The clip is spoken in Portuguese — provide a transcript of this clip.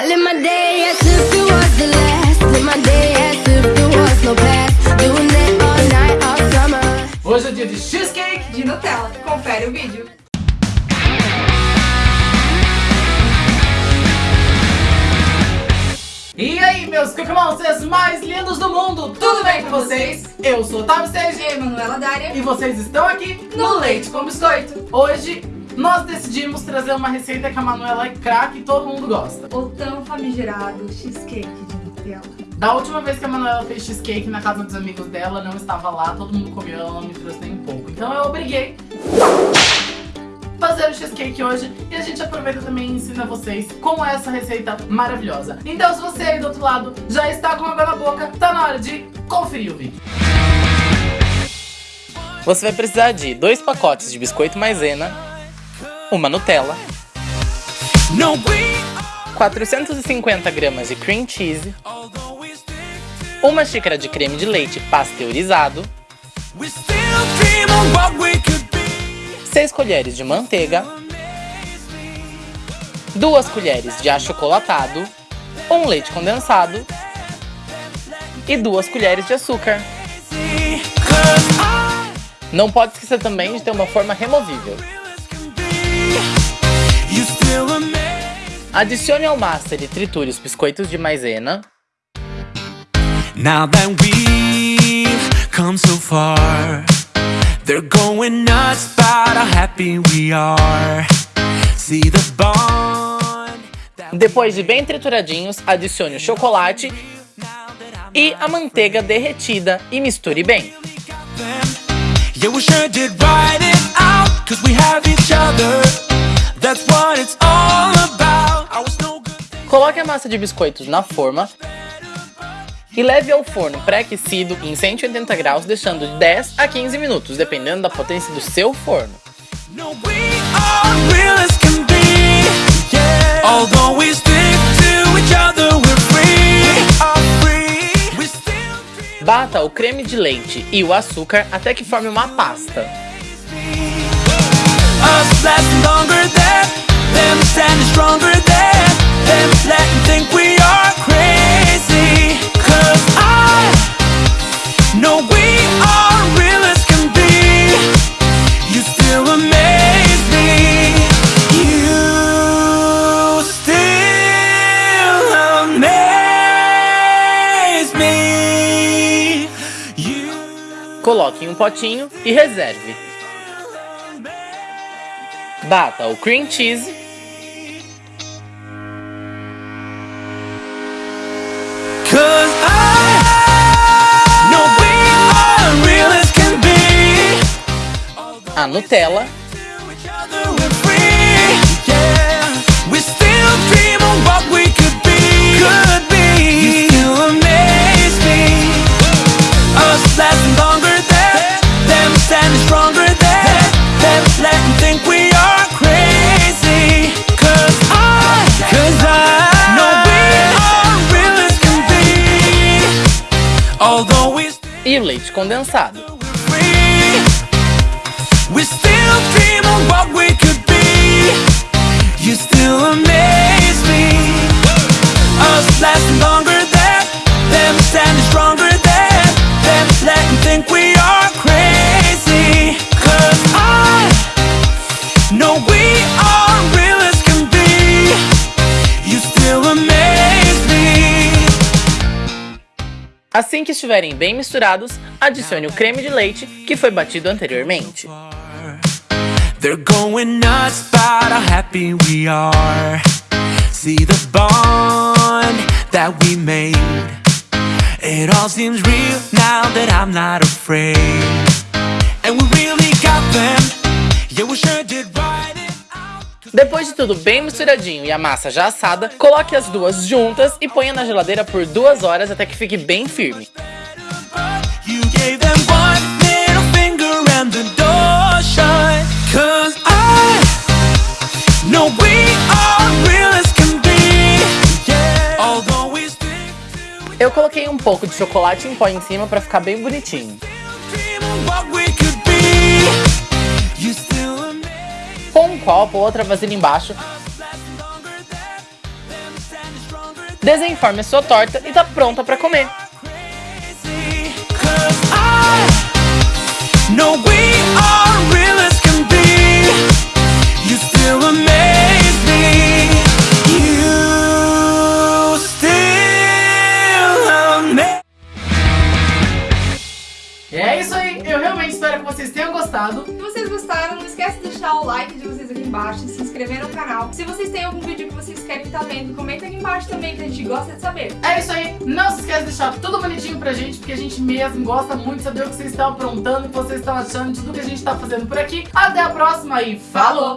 I live my day as if it was the last. Live my day as if there was no past. Doing it all night, all summer. Hoje é dia de cheesecake. de Nutella. Confere o vídeo. E aí, meus Monsters mais lindos do mundo, tudo bem com vocês? Eu sou o Otávio Sérgio E Manuela Dária. e vocês estão aqui no Leite com Biscoito. Hoje nós decidimos trazer uma receita que a Manuela é craque e todo mundo gosta. O tão famigerado cheesecake de Nutella. Da última vez que a Manuela fez cheesecake na casa dos amigos dela, não estava lá, todo mundo comeu, ela não me trouxe nem um pouco. Então eu obriguei fazer o cheesecake hoje e a gente aproveita também e ensina vocês como é essa receita maravilhosa. Então se você aí do outro lado já está com água na boca, tá na hora de conferir o vídeo. Você vai precisar de dois pacotes de biscoito maisena, uma Nutella, 450 gramas de cream cheese, uma xícara de creme de leite pasteurizado, 6 colheres de manteiga, 2 colheres de achocolatado, um leite condensado. E 2 colheres de açúcar. Não pode esquecer também de ter uma forma removível. Adicione ao master e triture os biscoitos de maisena. Now that we've come so far, they're going nuts about how happy we are. See the bond Depois de bem trituradinhos, adicione o chocolate e a manteiga derretida e misture bem. Yeah, we sure did write it out, cause we have each other. That's what it's all about. Coloque a massa de biscoitos na forma e leve ao forno pré-aquecido em 180 graus, deixando de 10 a 15 minutos, dependendo da potência do seu forno. Bata o creme de leite e o açúcar até que forme uma pasta. Us lasting longer than them standing stronger than them letting think we are crazy. Cause I know we are real as can be. You still amaze me. You still amaze me. You Coloque em um potinho e reserve. Bata o cream cheese. Cause I know e o leite condensado. free. We Assim que estiverem bem misturados, adicione o creme de leite que foi batido anteriormente. And we really got them. Yeah, we sure did out. Depois de tudo bem misturadinho e a massa já assada, coloque as duas juntas e ponha na geladeira por duas horas até que fique bem firme. Eu coloquei um pouco de chocolate em pó em cima pra ficar bem bonitinho. Copo ou outra vasilha embaixo, Desenforme a sua torta e tá pronta para comer. Know we are É isso aí, eu realmente espero que vocês tenham gostado. Se vocês gostaram, não esquece de deixar o like de vocês aqui embaixo se inscrever no canal. Se vocês têm algum vídeo que vocês querem estar vendo, comenta aqui embaixo também que a gente gosta de saber. É isso aí, não se esquece de deixar tudo bonitinho pra gente, porque a gente mesmo gosta muito de saber o que vocês estão aprontando, o que vocês estão achando de tudo que a gente tá fazendo por aqui. Até a próxima e falou!